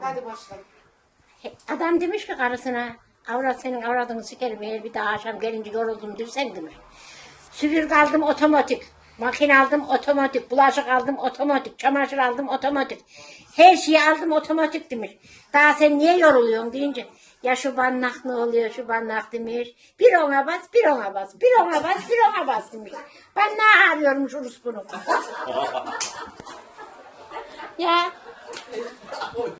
Hadi başla. Adam demiş ki karısına, avrat senin avradını sikerim eğer bir daha akşam gelince yoruldum dersen demiş. Süpürge aldım otomatik, makine aldım otomatik, bulaşık aldım otomatik, çamaşır aldım otomatik. Her şeyi aldım otomatik demiş. Daha sen niye yoruluyorsun deyince, ya şu bannak ne oluyor, şu bannak demiş. Bir ona bas, bir ona bas, bir ona bas, bir ona bas demiş. Ben ne arıyormuş Urus bunu. ya e,